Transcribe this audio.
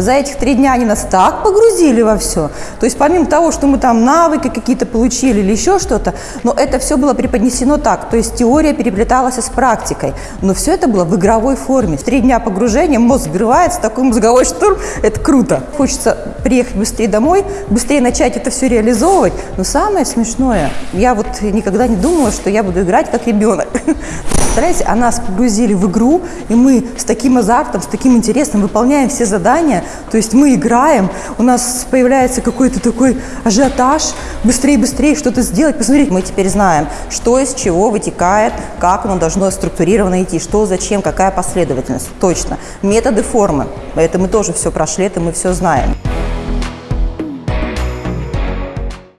За этих три дня они нас так погрузили во все. То есть помимо того, что мы там навыки какие-то получили или еще что-то, но это все было преподнесено так. То есть теория переплеталась с практикой. Но все это было в игровой форме. В три дня погружения мозг взрывается, такой мозговой штурм. Это круто. Хочется приехать быстрее домой, быстрее начать это все реализовывать. Но самое смешное, я вот никогда не думала, что я буду играть как ребенок. Представляете, а нас погрузили в игру, и мы с таким азартом, с таким интересом выполняем все задания. То есть мы играем, у нас появляется какой-то такой ажиотаж, быстрее, быстрее что-то сделать. Посмотрите, мы теперь знаем, что из чего вытекает, как оно должно структурированно идти, что, зачем, какая последовательность. Точно. Методы формы. Это мы тоже все прошли, это мы все знаем. thank you